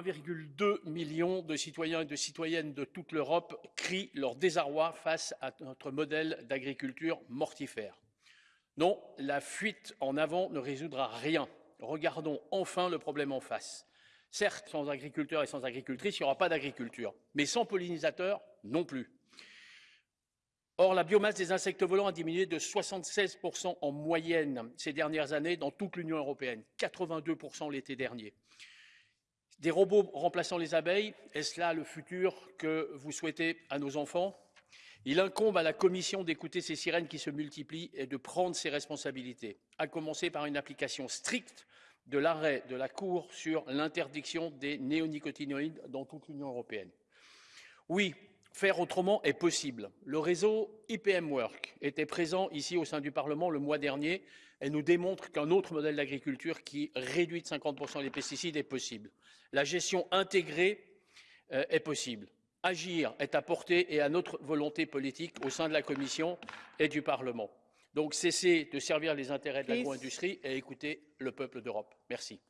1,2 million de citoyens et de citoyennes de toute l'Europe crient leur désarroi face à notre modèle d'agriculture mortifère. Non, la fuite en avant ne résoudra rien. Regardons enfin le problème en face. Certes, sans agriculteurs et sans agricultrices, il n'y aura pas d'agriculture, mais sans pollinisateurs non plus. Or, la biomasse des insectes volants a diminué de 76% en moyenne ces dernières années dans toute l'Union européenne, 82% l'été dernier. Des robots remplaçant les abeilles, est-ce là le futur que vous souhaitez à nos enfants? Il incombe à la Commission d'écouter ces sirènes qui se multiplient et de prendre ses responsabilités, à commencer par une application stricte de l'arrêt de la Cour sur l'interdiction des néonicotinoïdes dans toute l'Union européenne. Oui, Faire autrement est possible. Le réseau IPM Work était présent ici au sein du Parlement le mois dernier et nous démontre qu'un autre modèle d'agriculture qui réduit de 50% les pesticides est possible. La gestion intégrée euh, est possible. Agir est à portée et à notre volonté politique au sein de la Commission et du Parlement. Donc cessez de servir les intérêts de l'agro-industrie et écoutez le peuple d'Europe. Merci.